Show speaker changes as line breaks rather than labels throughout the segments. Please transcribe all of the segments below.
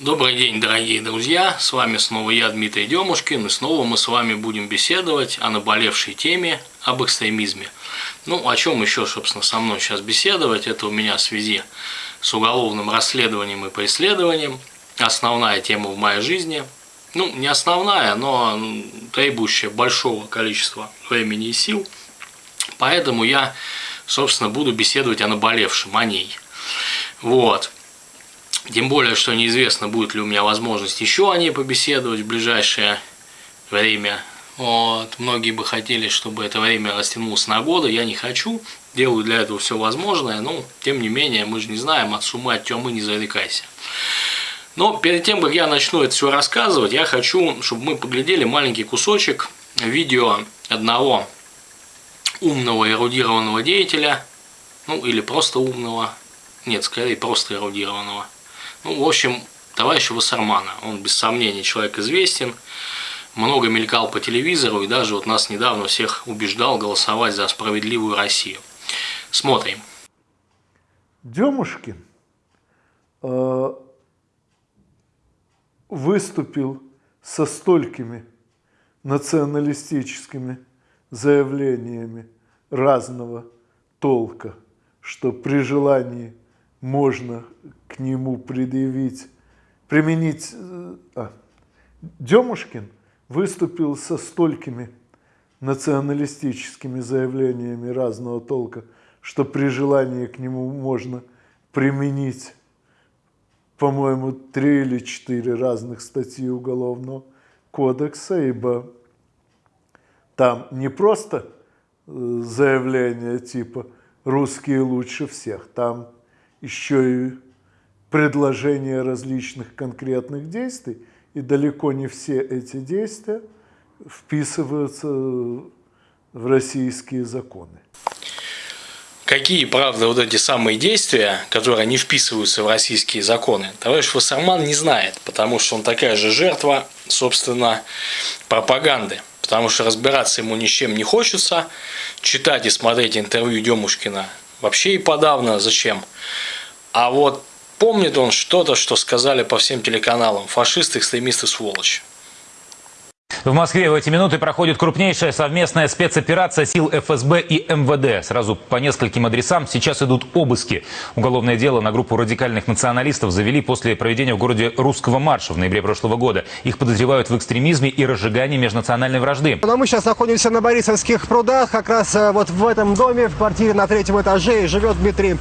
Добрый день, дорогие друзья! С вами снова я, Дмитрий Демушкин, и снова мы с вами будем беседовать о наболевшей теме об экстремизме. Ну, о чем еще, собственно, со мной сейчас беседовать? Это у меня в связи с уголовным расследованием и преследованием. Основная тема в моей жизни. Ну, не основная, но требующая большого количества времени и сил. Поэтому я, собственно, буду беседовать о наболевшем, о ней. Вот. Тем более, что неизвестно, будет ли у меня возможность еще о ней побеседовать в ближайшее время. Вот. Многие бы хотели, чтобы это время растянулось на годы. Я не хочу. Делаю для этого все возможное. Но, тем не менее, мы же не знаем, от сумы, от темы не зарекайся. Но перед тем, как я начну это все рассказывать, я хочу, чтобы мы поглядели маленький кусочек видео одного умного эрудированного деятеля, ну или просто умного, нет, скорее просто эрудированного, ну, в общем, товарища Вассермана. Он, без сомнения, человек известен, много мелькал по телевизору и даже вот нас недавно всех убеждал голосовать за справедливую Россию. Смотрим.
Демушкин э, выступил со столькими националистическими заявлениями разного толка, что при желании можно к нему предъявить, применить... Э, а, Демушкин выступил со столькими националистическими заявлениями разного толка, что при желании к нему можно применить, по-моему, три или четыре разных статьи Уголовного кодекса, ибо там не просто э, заявление типа «русские лучше всех», там еще и предложения различных конкретных действий, и далеко не все эти действия вписываются в российские законы.
Какие, правда, вот эти самые действия, которые не вписываются в российские законы, товарищ Вассерман не знает, потому что он такая же жертва, собственно, пропаганды. Потому что разбираться ему ни чем не хочется, читать и смотреть интервью Демушкина вообще и подавно зачем. А вот помнит он что-то, что сказали по всем телеканалам. Фашисты, экстремисты, сволочь.
В Москве в эти минуты проходит крупнейшая совместная спецоперация сил ФСБ и МВД. Сразу по нескольким адресам сейчас идут обыски. Уголовное дело на группу радикальных националистов завели после проведения в городе русского марша в ноябре прошлого года. Их подозревают в экстремизме и разжигании межнациональной вражды.
Но мы сейчас находимся на Борисовских прудах. Как раз э, вот в этом доме, в квартире на третьем этаже, живет Дмитрий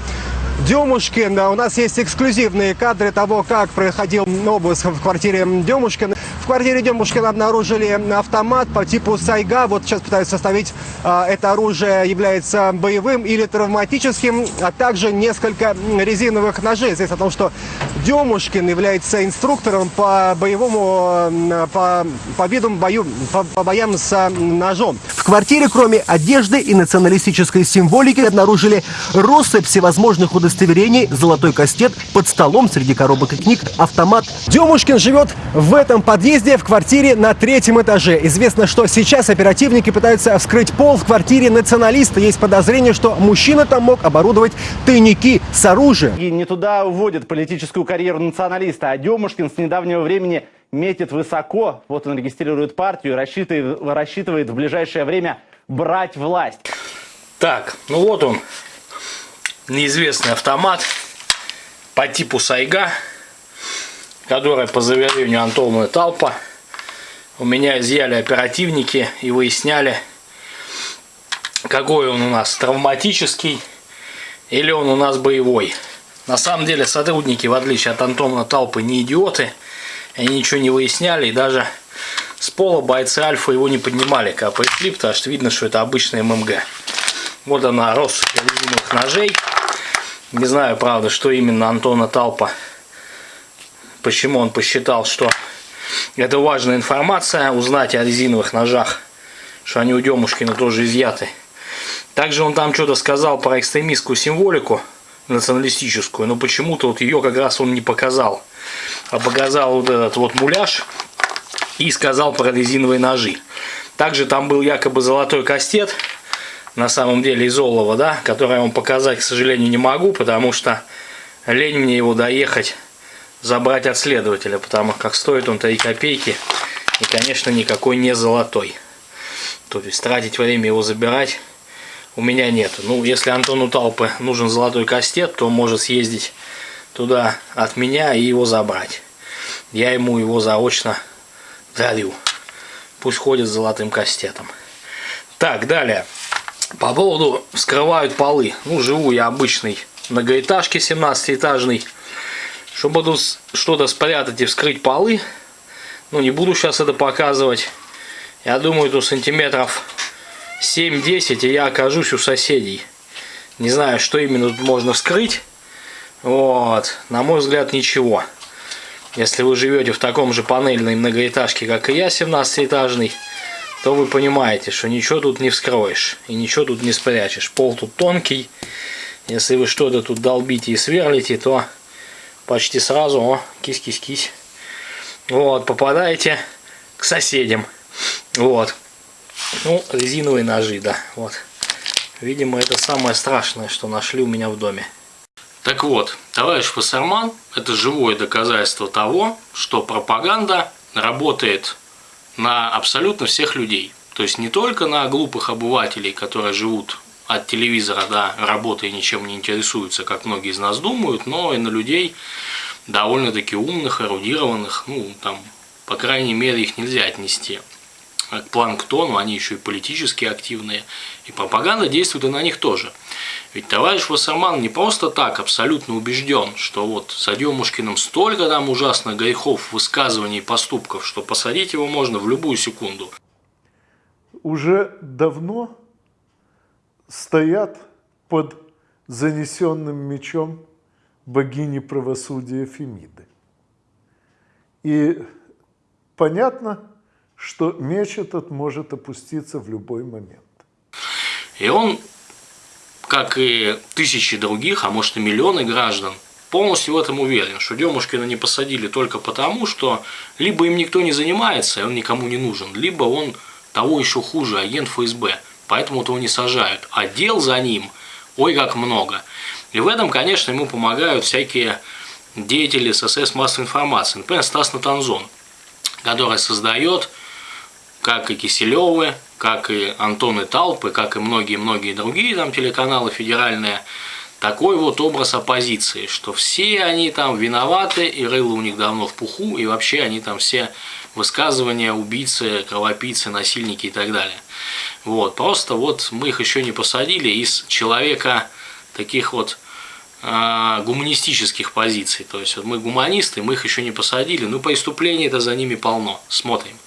Демушкин. У нас есть эксклюзивные кадры того, как проходил обыск в квартире Демушкина. В квартире Демушкина обнаружили автомат по типу Сайга. Вот сейчас пытаются составить, а, это оружие является боевым или травматическим, а также несколько резиновых ножей. Здесь о том, что Демушкин является инструктором по боевому, по, по видам бою, по, по боям с ножом. В квартире, кроме одежды и националистической символики, обнаружили россыпь всевозможных удостоверений, золотой кастет, под столом среди коробок и книг, автомат. Демушкин живет в этом подъезде в квартире на третьем этаже. Известно, что сейчас оперативники пытаются вскрыть пол в квартире националиста. Есть подозрение, что мужчина там мог оборудовать тайники с оружием.
И не туда уводят политическую карьеру националиста, а Демушкин с недавнего времени метит высоко. Вот он регистрирует партию рассчитывает, рассчитывает в ближайшее время брать власть.
Так, ну вот он, неизвестный автомат по типу Сайга, который по заверению Антона Талпа у меня изъяли оперативники и выясняли, какой он у нас травматический или он у нас боевой. На самом деле сотрудники, в отличие от Антона Талпы, не идиоты. Они ничего не выясняли и даже с пола бойцы Альфа его не поднимали, когда пришли, потому что видно, что это обычный ММГ. Вот она, россыпь резиновых ножей. Не знаю, правда, что именно Антона Талпа, почему он посчитал, что это важная информация, узнать о резиновых ножах, что они у Демушкина тоже изъяты. Также он там что-то сказал про экстремистскую символику националистическую, но почему-то вот ее как раз он не показал. А показал вот этот вот муляж и сказал про резиновые ножи. Также там был якобы золотой кастет, на самом деле из олова, да, который я вам показать, к сожалению, не могу, потому что лень мне его доехать забрать от следователя, потому как стоит он 3 копейки и, конечно, никакой не золотой. То есть тратить время его забирать у меня нет. Ну, если Антону Талпы нужен золотой кастет, то может съездить туда от меня и его забрать. Я ему его заочно дарю. Пусть ходит с золотым кастетом. Так, далее. По поводу скрывают полы. Ну, живу я обычной многоэтажке 17-этажной. Чтобы тут что-то спрятать и вскрыть полы, ну, не буду сейчас это показывать. Я думаю, тут сантиметров 7-10, и я окажусь у соседей. Не знаю, что именно тут можно вскрыть. Вот, на мой взгляд, ничего. Если вы живете в таком же панельной многоэтажке, как и я, 17-этажный, то вы понимаете, что ничего тут не вскроешь и ничего тут не спрячешь. Пол тут тонкий. Если вы что-то тут долбите и сверлите, то почти сразу, о, кись-кись-кись, вот, попадаете к соседям. Вот. Ну, резиновые ножи, да, вот. Видимо, это самое страшное, что нашли у меня в доме. Так вот, товарищ Фассерман – это живое доказательство того, что пропаганда работает на абсолютно всех людей. То есть не только на глупых обывателей, которые живут от телевизора до работы ничем не интересуются, как многие из нас думают, но и на людей довольно-таки умных, эрудированных, ну, там, по крайней мере, их нельзя отнести к планктону, они еще и политически активные, и пропаганда действует и на них тоже. Ведь товарищ Вассерман не просто так абсолютно убежден, что вот с Адемушкиным столько там ужасных грехов, высказываний и поступков, что посадить его можно в любую секунду.
Уже давно стоят под занесенным мечом богини правосудия Фемиды. И понятно, что меч этот может опуститься в любой момент.
И он, как и тысячи других, а может и миллионы граждан, полностью в этом уверен, что Демушкина не посадили только потому, что либо им никто не занимается, и он никому не нужен, либо он того еще хуже, агент ФСБ, поэтому его не сажают. А дел за ним, ой, как много. И в этом, конечно, ему помогают всякие деятели ССС массовой информации. Например, Стас Натанзон, который создает, как и Киселевы, как и Антон и Талпы, как и многие-многие другие там телеканалы федеральные, такой вот образ оппозиции, что все они там виноваты, и рыло у них давно в пуху, и вообще они там все высказывания убийцы, кровопийцы, насильники и так далее. Вот, просто вот мы их еще не посадили из человека таких вот э, гуманистических позиций. То есть вот мы гуманисты, мы их еще не посадили, но преступлений это за ними полно. Смотрим.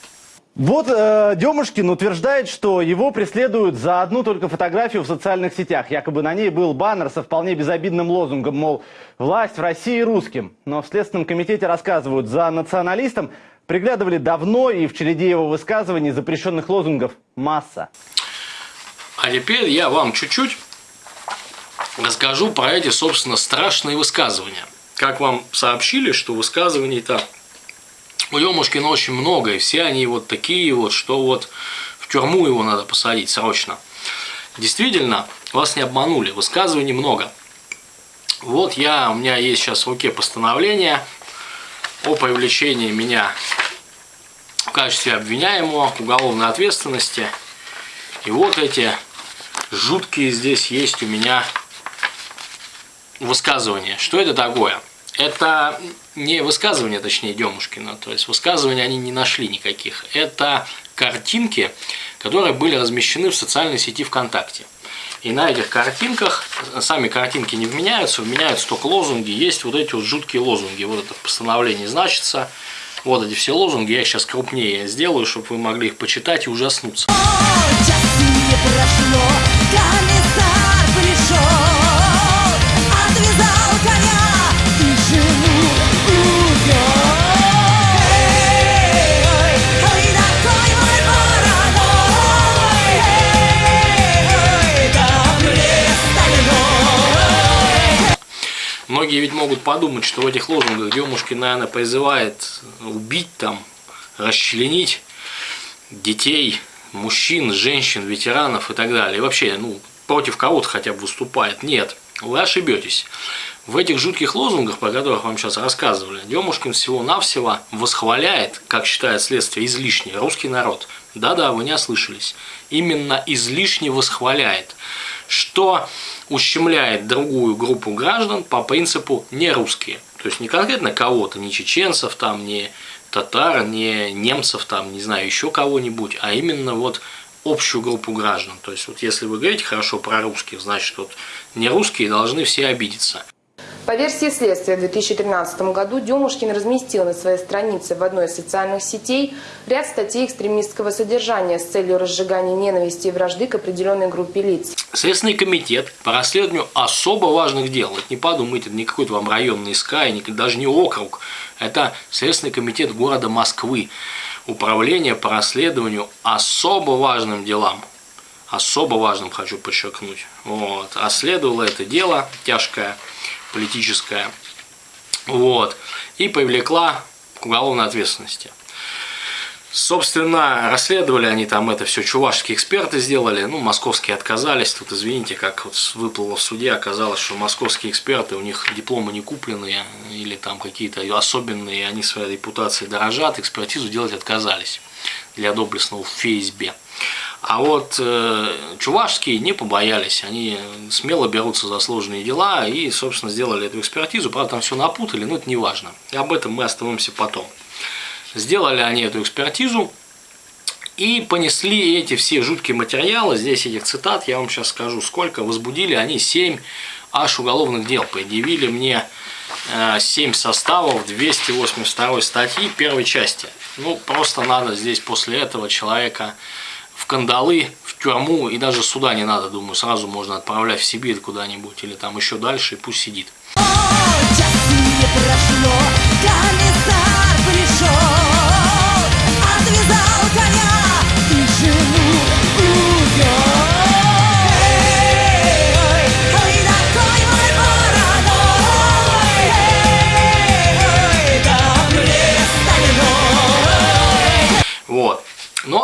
Вот э, Демушкин утверждает, что его преследуют за одну только фотографию в социальных сетях. Якобы на ней был баннер со вполне безобидным лозунгом, мол, власть в России русским. Но в Следственном комитете рассказывают, за националистом приглядывали давно и в череде его высказываний запрещенных лозунгов масса.
А теперь я вам чуть-чуть расскажу про эти, собственно, страшные высказывания. Как вам сообщили, что высказываний-то у Емушкина очень много, и все они вот такие вот, что вот в тюрьму его надо посадить срочно. Действительно, вас не обманули, высказываний много. Вот я, у меня есть сейчас в руке постановление о привлечении меня в качестве обвиняемого к уголовной ответственности. И вот эти жуткие здесь есть у меня высказывания. Что это такое? Это не высказывания, точнее, Демушкина, то есть высказывания они не нашли никаких. Это картинки, которые были размещены в социальной сети ВКонтакте. И на этих картинках, сами картинки не вменяются, вменяются только лозунги. Есть вот эти вот жуткие лозунги. Вот это постановление значится. Вот эти все лозунги. Я сейчас крупнее сделаю, чтобы вы могли их почитать и ужаснуться. Многие ведь могут подумать, что в этих лозунгах Демушкин, наверное, призывает убить там, расчленить детей, мужчин, женщин, ветеранов и так далее. И вообще, ну, против кого-то хотя бы выступает. Нет, вы ошибетесь. В этих жутких лозунгах, про которых вам сейчас рассказывали, Демушкин всего-навсего восхваляет, как считает следствие, излишне русский народ. Да-да, вы не ослышались. Именно излишне восхваляет, что ущемляет другую группу граждан по принципу не русские. То есть не конкретно кого-то, не чеченцев, там, не татар, не немцев, там, не знаю, еще кого-нибудь, а именно вот общую группу граждан. То есть вот если вы говорите хорошо про русских, значит вот не русские должны все обидеться.
По версии следствия, в 2013 году Демушкин разместил на своей странице в одной из социальных сетей ряд статей экстремистского содержания с целью разжигания ненависти и вражды к определенной группе лиц.
Следственный комитет по расследованию особо важных дел, это не подумайте, это не какой-то вам районный СКА, даже не округ, это Следственный комитет города Москвы, управление по расследованию особо важным делам, особо важным хочу подчеркнуть, вот, расследовало это дело тяжкое, политическая, вот, и привлекла к уголовной ответственности. Собственно, расследовали они там это все, чувашские эксперты сделали, ну, московские отказались, тут, извините, как вот выплыло в суде, оказалось, что московские эксперты, у них дипломы не купленные, или там какие-то особенные, они своей репутацией дорожат, экспертизу делать отказались для доблестного ФСБ. А вот э, чувашские не побоялись, они смело берутся за сложные дела и, собственно, сделали эту экспертизу. Правда, там все напутали, но это не важно. И об этом мы остановимся потом. Сделали они эту экспертизу и понесли эти все жуткие материалы. Здесь этих цитат, я вам сейчас скажу, сколько. Возбудили они 7 аж уголовных дел. Предъявили мне 7 э, составов 282 статьи первой части. Ну, просто надо здесь после этого человека в кандалы, в тюрьму, и даже суда не надо, думаю, сразу можно отправлять в Сибирь куда-нибудь, или там еще дальше, и пусть сидит. Отвязал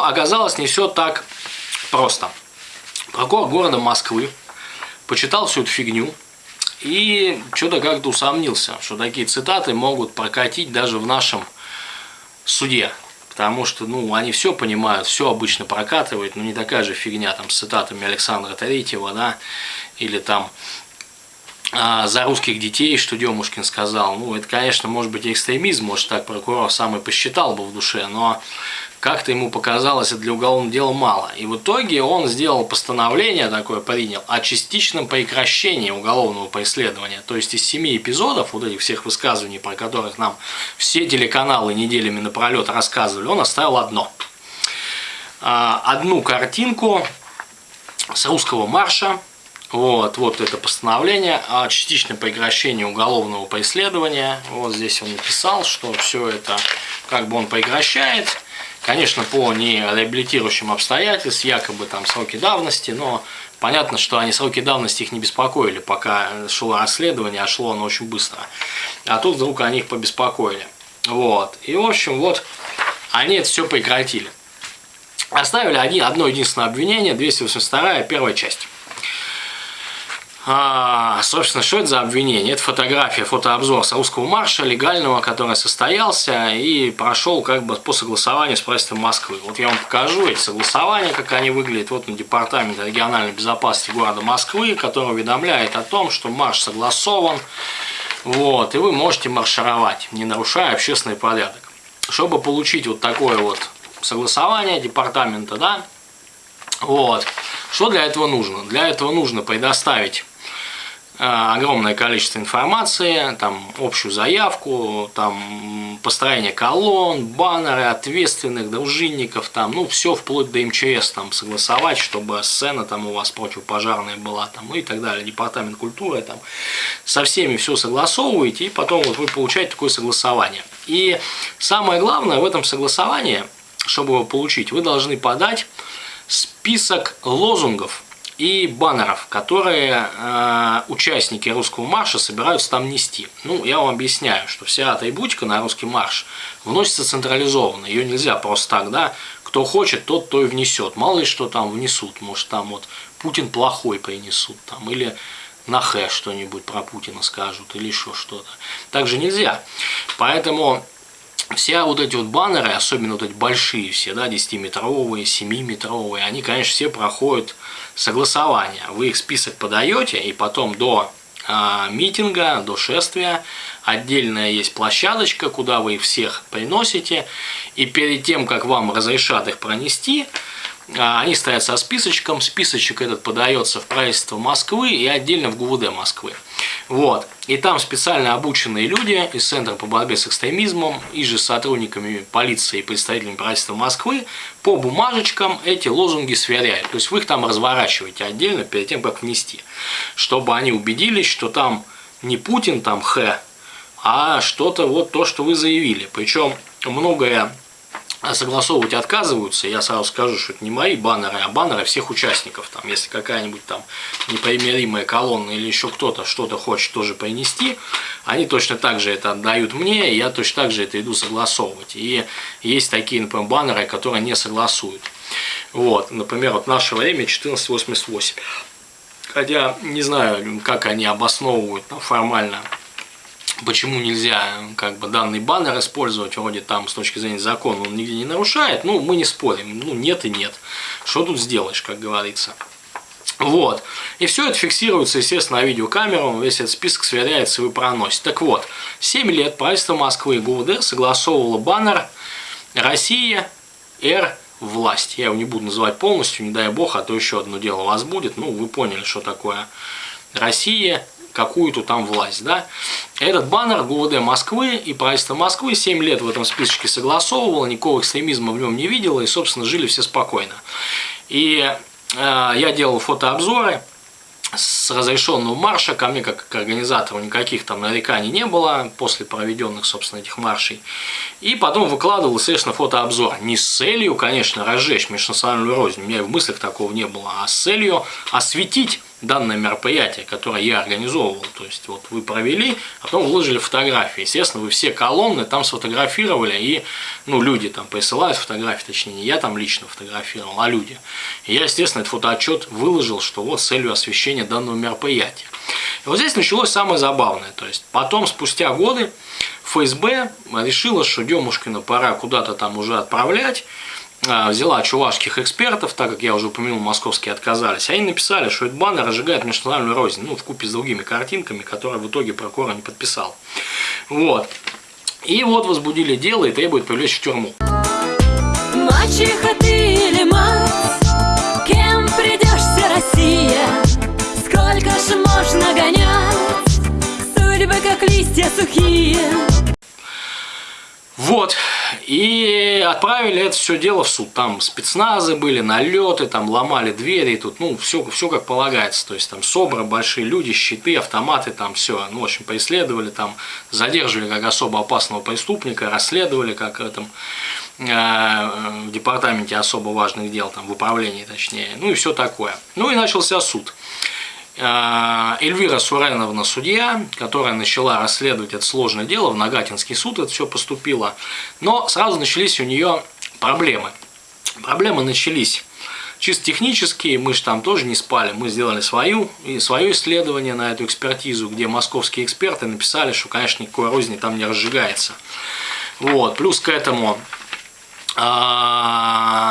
оказалось не все так просто. Прокурор города Москвы почитал всю эту фигню и что-то как-то усомнился, что такие цитаты могут прокатить даже в нашем суде. Потому что, ну, они все понимают, все обычно прокатывают, но не такая же фигня там с цитатами Александра Третьего, да, или там а, за русских детей, что Демушкин сказал. Ну, это, конечно, может быть экстремизм, может так прокурор сам и посчитал бы в душе, но как-то ему показалось это для уголовного дела мало. И в итоге он сделал постановление такое, принял, о частичном прекращении уголовного преследования. То есть из семи эпизодов, вот этих всех высказываний, про которых нам все телеканалы неделями напролет рассказывали, он оставил одно. А, одну картинку с русского марша, вот, вот это постановление о частичном прекращении уголовного преследования. Вот здесь он написал, что все это как бы он прекращает. Конечно, по нереабилитирующим обстоятельствам, якобы там сроки давности, но понятно, что они сроки давности их не беспокоили, пока шло расследование, а шло оно очень быстро. А тут вдруг они их побеспокоили. Вот. И, в общем, вот они это все прекратили. Оставили один, одно единственное обвинение, 282 первая часть. А, собственно, что это за обвинение? Это фотография, фотообзор Саудского марша легального, который состоялся и прошел как бы по согласованию с правительством Москвы. Вот я вам покажу эти согласования, как они выглядят. Вот на департамент региональной безопасности города Москвы, который уведомляет о том, что марш согласован. Вот, и вы можете маршировать, не нарушая общественный порядок. Чтобы получить вот такое вот согласование департамента, да, вот, что для этого нужно? Для этого нужно предоставить огромное количество информации, там общую заявку, там построение колонн, баннеры ответственных, дружинников, там, ну, все вплоть до МЧС там согласовать, чтобы сцена там у вас противопожарная была, там, ну и так далее, департамент культуры, там, со всеми все согласовываете, и потом вот вы получаете такое согласование. И самое главное в этом согласовании, чтобы его получить, вы должны подать список лозунгов, и баннеров, которые э, участники русского марша собираются там нести. Ну, я вам объясняю, что вся атрибутика на русский марш вносится централизованно, ее нельзя просто так, да, кто хочет, тот то и внесет. Мало ли что там внесут, может там вот Путин плохой принесут, там, или на хэ что-нибудь про Путина скажут или еще что-то. Так же нельзя. Поэтому все вот эти вот баннеры, особенно вот эти большие все, да, 10-метровые, 7-метровые, они, конечно, все проходят согласование. Вы их список подаете, и потом до а, митинга, до шествия отдельная есть площадочка, куда вы их всех приносите, и перед тем, как вам разрешат их пронести, они стоят со списочком, списочек этот подается в правительство Москвы и отдельно в ГУВД Москвы. Вот. И там специально обученные люди из Центра по борьбе с экстремизмом и же сотрудниками полиции и представителями правительства Москвы по бумажечкам эти лозунги сверяют. То есть вы их там разворачиваете отдельно перед тем, как внести. Чтобы они убедились, что там не Путин, там Х, а что-то вот то, что вы заявили. Причем многое а согласовывать отказываются, я сразу скажу, что это не мои баннеры, а баннеры всех участников. Там, если какая-нибудь там непримиримая колонна или еще кто-то что-то хочет тоже принести, они точно так же это отдают мне, и я точно так же это иду согласовывать. И есть такие, например, баннеры, которые не согласуют. Вот, например, вот наше время 1488. Хотя не знаю, как они обосновывают ну, формально почему нельзя как бы данный баннер использовать, вроде там с точки зрения закона он нигде не нарушает, ну мы не спорим, ну нет и нет. Что тут сделаешь, как говорится. Вот. И все это фиксируется, естественно, на видеокамеру, весь этот список сверяется и вы проносите. Так вот, 7 лет правительство Москвы и ГУВД согласовывало баннер «Россия, Р, власть». Я его не буду называть полностью, не дай бог, а то еще одно дело у вас будет. Ну, вы поняли, что такое Россия, какую-то там власть. Да? Этот баннер ГУВД Москвы и правительство Москвы 7 лет в этом списочке согласовывало, никакого экстремизма в нем не видело, и, собственно, жили все спокойно. И э, я делал фотообзоры с разрешенного марша, ко мне как к организатору никаких там нареканий не было после проведенных, собственно, этих маршей. И потом выкладывал, естественно, фотообзор. Не с целью, конечно, разжечь межнациональную рознь, у меня и в мыслях такого не было, а с целью осветить данное мероприятие, которое я организовывал. То есть вот вы провели, а потом выложили фотографии. Естественно, вы все колонны там сфотографировали, и ну, люди там присылают фотографии, точнее, не я там лично фотографировал, а люди. И я, естественно, этот фотоотчет выложил, что вот с целью освещения данного мероприятия. И вот здесь началось самое забавное. То есть потом, спустя годы, ФСБ решила, что Демушкина пора куда-то там уже отправлять, взяла чувашских экспертов, так как я уже упомянул, московские отказались, они написали, что этот баннер разжигает межнациональную рознь, ну, в купе с другими картинками, которые в итоге прокурор не подписал. Вот. И вот возбудили дело и требуют привлечь в тюрьму.
Мачеха ты или мать, кем придешься, Россия? Сколько ж можно гонять, судьбы как листья сухие?
Вот, и отправили это все дело в суд. Там спецназы были, налеты, там ломали двери, тут, ну, все, все как полагается. То есть там СОБРы, большие люди, щиты, автоматы, там все. Ну, в общем, преследовали, там задерживали как особо опасного преступника, расследовали как этом э, в департаменте особо важных дел, там, в управлении точнее, ну и все такое. Ну и начался суд. Э, Эльвира Суреновна судья, которая начала расследовать это сложное дело, в Нагатинский суд это все поступило, но сразу начались у нее проблемы. Проблемы начались чисто технические, мы же там тоже не спали, мы сделали свою, и свое исследование на эту экспертизу, где московские эксперты написали, что, конечно, никакой розни там не разжигается. Вот. Плюс к этому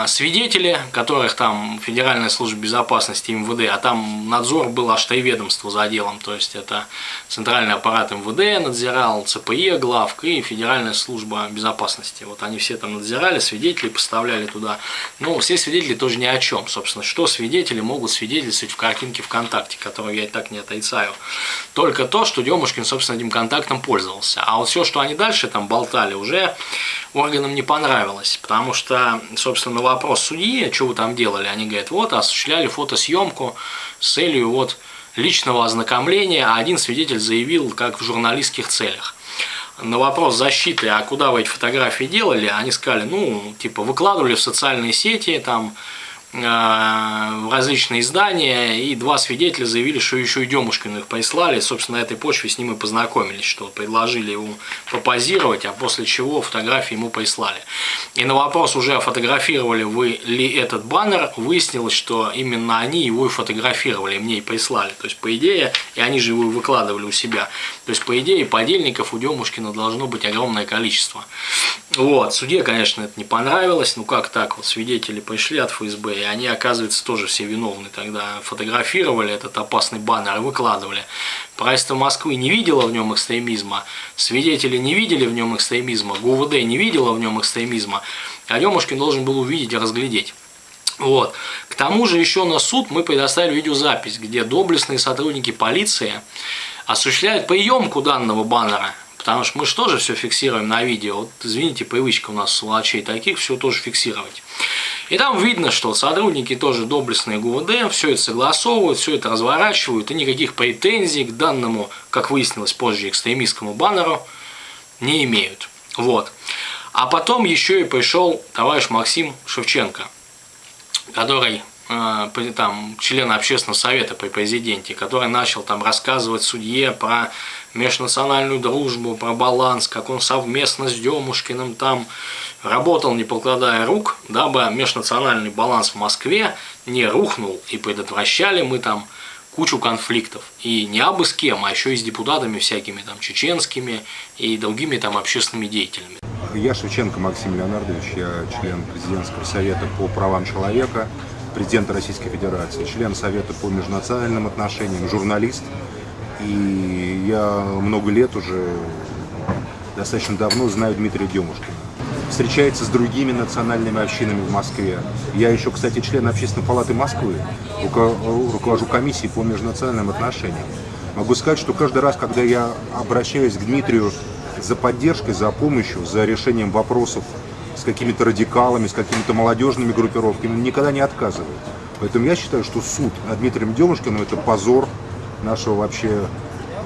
свидетели, которых там Федеральная служба безопасности МВД, а там надзор был аж три ведомства за делом, то есть это центральный аппарат МВД надзирал, ЦПЕ, главк и Федеральная служба безопасности. Вот они все там надзирали, свидетелей поставляли туда. Но все свидетели тоже ни о чем, собственно. Что свидетели могут свидетельствовать в картинке ВКонтакте, которую я и так не отрицаю. Только то, что Демушкин, собственно, этим контактом пользовался. А вот все, что они дальше там болтали, уже органам не понравилось, потому что, собственно, на вопрос судьи, что вы там делали, они говорят, вот, осуществляли фотосъемку с целью вот личного ознакомления, а один свидетель заявил, как в журналистских целях. На вопрос защиты, а куда вы эти фотографии делали, они сказали, ну, типа, выкладывали в социальные сети, там, в различные издания, и два свидетеля заявили, что еще и Демушкину их прислали. Собственно, на этой почве с ним и познакомились, что предложили ему попозировать, а после чего фотографии ему прислали. И на вопрос уже фотографировали вы ли этот баннер, выяснилось, что именно они его и фотографировали, мне и прислали. То есть, по идее, и они же его выкладывали у себя. То есть, по идее, подельников у Демушкина должно быть огромное количество. Вот, суде, конечно, это не понравилось, ну как так, вот свидетели пришли от ФСБ, и они, оказывается, тоже все виновны тогда, фотографировали этот опасный баннер и выкладывали. Правительство Москвы не видело в нем экстремизма, свидетели не видели в нем экстремизма, ГУВД не видела в нем экстремизма, а Демушкин должен был увидеть и разглядеть. Вот. К тому же еще на суд мы предоставили видеозапись, где доблестные сотрудники полиции осуществляют приемку данного баннера Потому что мы же тоже все фиксируем на видео. Вот, извините, привычка у нас сволочей таких, все тоже фиксировать. И там видно, что сотрудники тоже доблестные ГУВД, все это согласовывают, все это разворачивают, и никаких претензий к данному, как выяснилось позже, экстремистскому баннеру не имеют. Вот. А потом еще и пришел товарищ Максим Шевченко, который там, член общественного совета при президенте, который начал там рассказывать судье про межнациональную дружбу, про баланс, как он совместно с Демушкиным там работал, не покладая рук, дабы межнациональный баланс в Москве не рухнул и предотвращали мы там кучу конфликтов. И не абы с кем, а еще и с депутатами всякими там чеченскими и другими там общественными деятелями.
Я Шевченко Максим Леонардович, я член президентского совета по правам человека, президент Российской Федерации, член Совета по межнациональным отношениям, журналист, и я много лет уже, достаточно давно знаю Дмитрия Демушкина. Встречается с другими национальными общинами в Москве. Я еще, кстати, член Общественной палаты Москвы, руковожу комиссией по межнациональным отношениям. Могу сказать, что каждый раз, когда я обращаюсь к Дмитрию за поддержкой, за помощью, за решением вопросов с какими-то радикалами, с какими-то молодежными группировками, никогда не отказывает. Поэтому я считаю, что суд над Дмитрием Демушкиным – это позор нашего вообще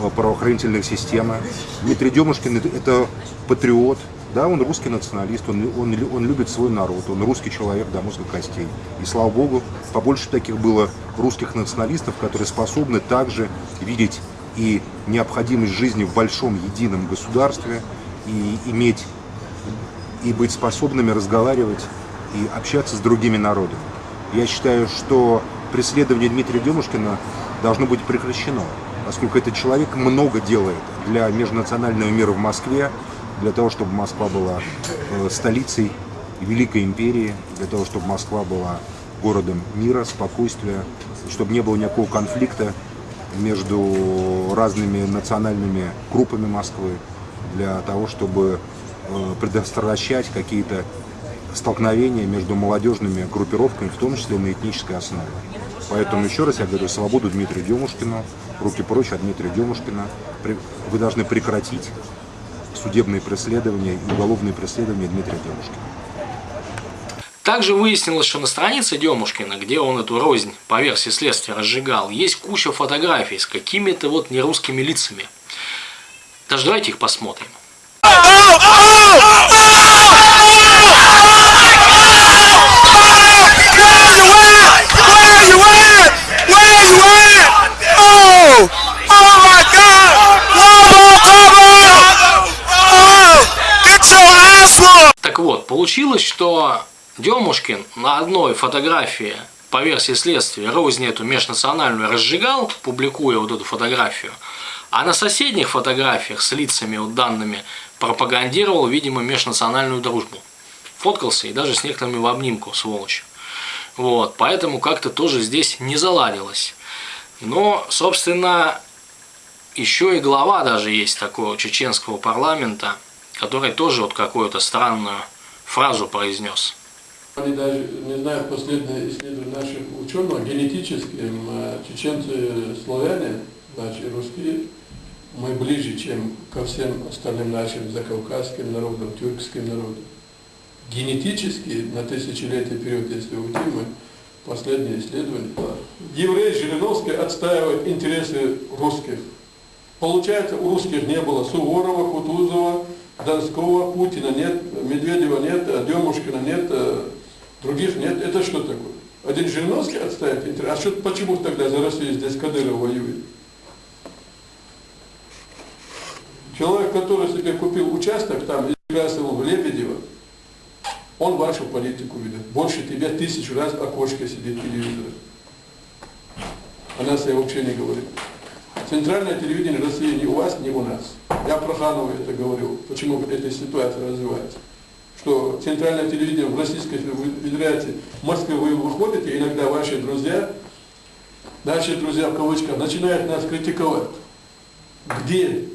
э, правоохранительной системы. Дмитрий Демушкин – это патриот, да, он русский националист, он, он, он любит свой народ, он русский человек до мозга костей. И слава богу, побольше таких было русских националистов, которые способны также видеть и необходимость жизни в большом едином государстве, и иметь, и быть способными разговаривать и общаться с другими народами. Я считаю, что преследование Дмитрия Демушкина должно быть прекращено, поскольку этот человек много делает для межнационального мира в Москве, для того, чтобы Москва была э, столицей Великой Империи, для того, чтобы Москва была городом мира, спокойствия, чтобы не было никакого конфликта между разными национальными группами Москвы, для того, чтобы предотвращать какие-то столкновения между молодежными группировками, в том числе на этнической основе. Поэтому еще раз я говорю, свободу Дмитрию Демушкину, руки прочь от Дмитрия Демушкина. Вы должны прекратить судебные преследования и уголовные преследования Дмитрия Демушкина.
Также выяснилось, что на странице Демушкина, где он эту рознь по версии следствия разжигал, есть куча фотографий с какими-то вот нерусскими лицами. Даже давайте их посмотрим. Так вот, получилось, что Демушкин на одной фотографии по версии следствия рознь эту межнациональную разжигал, публикуя вот эту фотографию, а на соседних фотографиях с лицами вот данными пропагандировал, видимо, межнациональную дружбу. Фоткался и даже с некоторыми в обнимку, сволочь. Вот, поэтому как-то тоже здесь не заладилось. Но, собственно, еще и глава даже есть такого чеченского парламента, который тоже вот какую-то странную фразу произнес.
Они даже, не знаю, последние исследования наших ученых, генетически чеченцы славяне, значит, русские, мы ближе, чем ко всем остальным нашим закавказским народам, тюркским народам. Генетически на тысячелетий период, если уйти, мы последние исследования. Еврей Жириновский отстаивает интересы русских. Получается, у русских не было Суворова, Кутузова, Донского, Путина нет, Медведева нет, Демушкина нет, других нет. Это что такое? Один Жириновский отставит интерес. А что, почему тогда за Россию здесь Кадыров воюет? Человек, который себе купил участок там и красил в Лебедево, он вашу политику ведет. Больше тебя тысячу раз окошко сидит телевизор. О нас я вообще не говорю. Центральное телевидение России не у вас, не у нас. Я про Ханову это говорю, почему эта ситуация развивается. Что центральное телевидение в Российской Федерации, в Москве вы выходите, иногда ваши друзья, наши друзья в кавычках, начинают нас критиковать. Где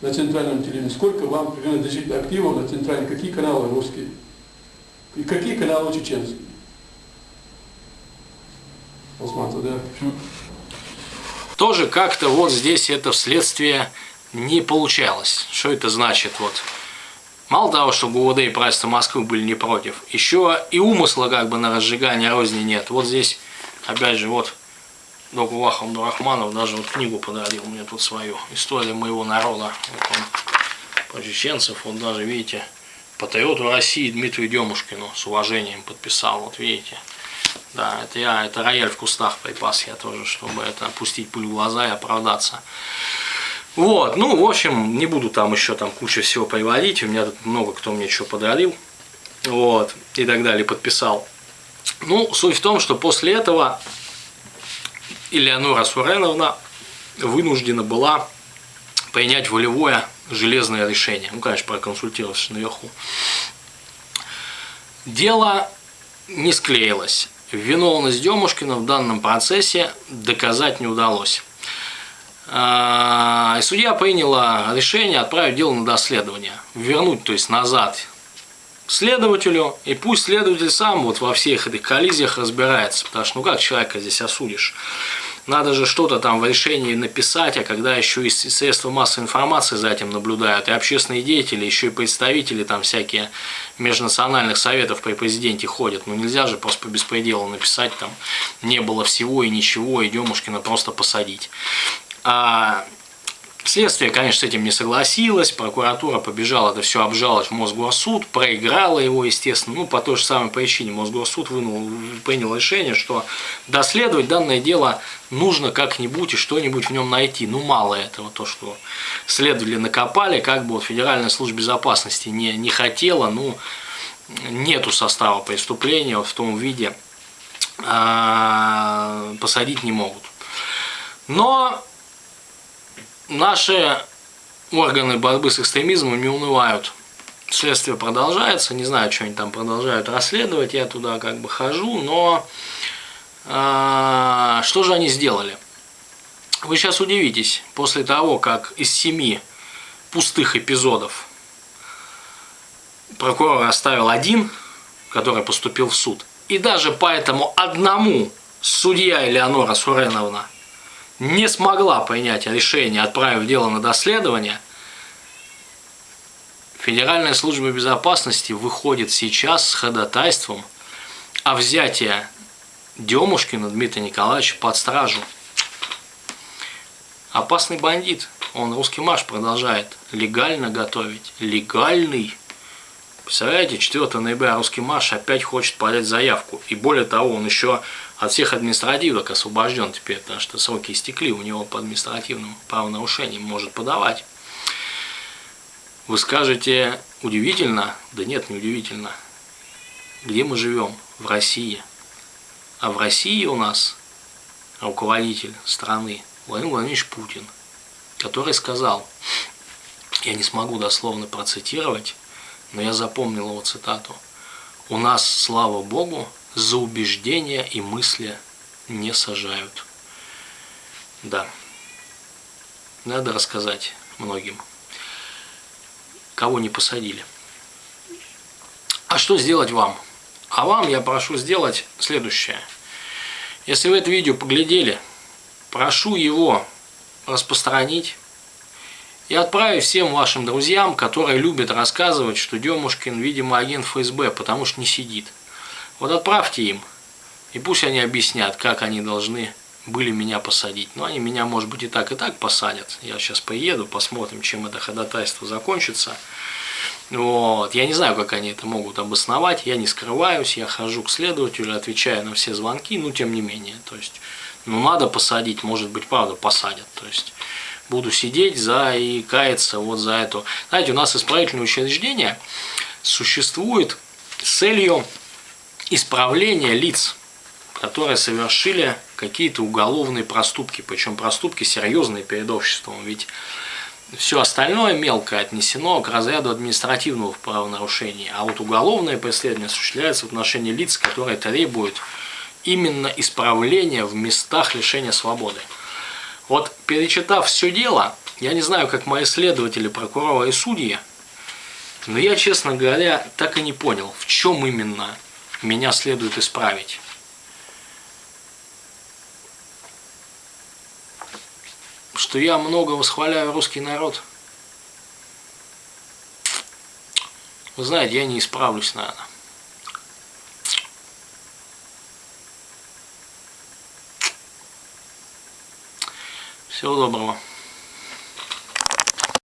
на центральном телевидении? Сколько вам принадлежит активов на центральном? Какие каналы русские? И какие каналы чеченские? Осман, да?
Тоже как-то вот здесь это вследствие не получалось. Что это значит? Вот. Мало того, что ГУВД и правительство Москвы были не против, еще и умысла как бы на разжигание розни нет. Вот здесь, опять же, вот Докулах Абдурахманов даже вот книгу подарил мне тут свою. История моего народа. Вот он, про чеченцев, вот даже, видите, патриоту России Дмитрию Демушкину с уважением подписал, вот видите. Да, это я, это рояль в кустах припас я тоже, чтобы это опустить пыль в глаза и оправдаться. Вот, ну, в общем, не буду там еще там куча всего приводить, у меня тут много кто мне что подарил, вот, и так далее, подписал. Ну, суть в том, что после этого Элеонора Суреновна вынуждена была принять волевое железное решение. Ну, конечно, проконсультироваться наверху. Дело не склеилось. Виновность Демушкина в данном процессе доказать не удалось. А, и судья приняла решение отправить дело на доследование, вернуть, то есть назад следователю, и пусть следователь сам вот во всех этих коллизиях разбирается, потому что ну как человека здесь осудишь? Надо же что-то там в решении написать, а когда еще и средства массовой информации за этим наблюдают, и общественные деятели, еще и представители там всякие межнациональных советов при президенте ходят. Ну нельзя же просто по беспределу написать там не было всего и ничего, и Демушкина просто посадить. А Следствие, конечно, с этим не согласилось, прокуратура побежала это все обжаловать в Мосгорсуд, проиграла его, естественно, ну, по той же самой причине Мосгорсуд вынул, принял решение, что доследовать данное дело нужно как-нибудь и что-нибудь в нем найти. Ну, мало этого, то, что следователи накопали, как бы вот Федеральная служба безопасности не, не хотела, ну, нету состава преступления вот в том виде, а, посадить не могут. Но Наши органы борьбы с экстремизмом не унывают. Следствие продолжается, не знаю, что они там продолжают расследовать, я туда как бы хожу, но э, что же они сделали? Вы сейчас удивитесь, после того, как из семи пустых эпизодов прокурор оставил один, который поступил в суд, и даже по этому одному судья Элеонора Суреновна не смогла принять решение, отправив дело на доследование, Федеральная служба безопасности выходит сейчас с ходатайством о взятии Демушкина Дмитрия Николаевича под стражу. Опасный бандит. Он русский марш продолжает легально готовить. Легальный. Представляете, 4 ноября русский марш опять хочет подать заявку. И более того, он еще от всех административок освобожден теперь, потому что сроки истекли, у него по административным правонарушениям может подавать. Вы скажете, удивительно? Да нет, не удивительно. Где мы живем? В России. А в России у нас руководитель страны Владимир Владимирович Путин, который сказал, я не смогу дословно процитировать, но я запомнил его цитату, у нас, слава Богу, за убеждения и мысли не сажают. Да, надо рассказать многим, кого не посадили. А что сделать вам? А вам я прошу сделать следующее. Если вы это видео поглядели, прошу его распространить и отправить всем вашим друзьям, которые любят рассказывать, что Демушкин, видимо, агент ФСБ, потому что не сидит. Вот отправьте им, и пусть они объяснят, как они должны были меня посадить. Но они меня, может быть, и так, и так посадят. Я сейчас поеду, посмотрим, чем это ходатайство закончится. Вот. Я не знаю, как они это могут обосновать, я не скрываюсь, я хожу к следователю, отвечаю на все звонки, но тем не менее. То есть, ну надо посадить, может быть, правда, посадят. То есть, буду сидеть за и каяться вот за эту. Знаете, у нас исправительное учреждение существует с целью исправления лиц, которые совершили какие-то уголовные проступки, причем проступки серьезные перед обществом. Ведь все остальное мелкое отнесено к разряду административного правонарушения, а вот уголовное преследование осуществляется в отношении лиц, которые требуют именно исправления в местах лишения свободы. Вот перечитав все дело, я не знаю, как мои следователи, прокуроры и судьи, но я, честно говоря, так и не понял, в чем именно меня следует исправить. что я много восхваляю русский народ. Вы знаете, я не исправлюсь, наверное. Всего доброго.